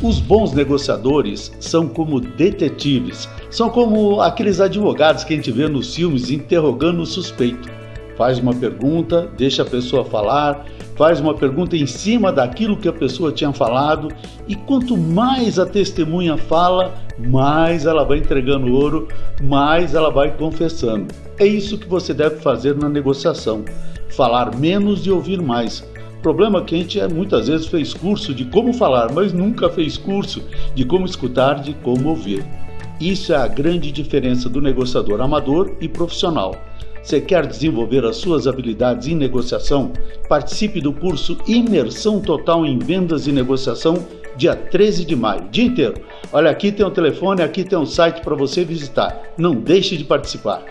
Os bons negociadores são como detetives, são como aqueles advogados que a gente vê nos filmes interrogando o suspeito. Faz uma pergunta, deixa a pessoa falar, faz uma pergunta em cima daquilo que a pessoa tinha falado, e quanto mais a testemunha fala, mais ela vai entregando ouro, mais ela vai confessando. É isso que você deve fazer na negociação: falar menos e ouvir mais. O problema é que a gente é, muitas vezes fez curso de como falar, mas nunca fez curso de como escutar, de como ouvir. Isso é a grande diferença do negociador amador e profissional. Você quer desenvolver as suas habilidades em negociação? Participe do curso Imersão Total em Vendas e Negociação, dia 13 de maio, dia inteiro. Olha, aqui tem um telefone, aqui tem um site para você visitar. Não deixe de participar.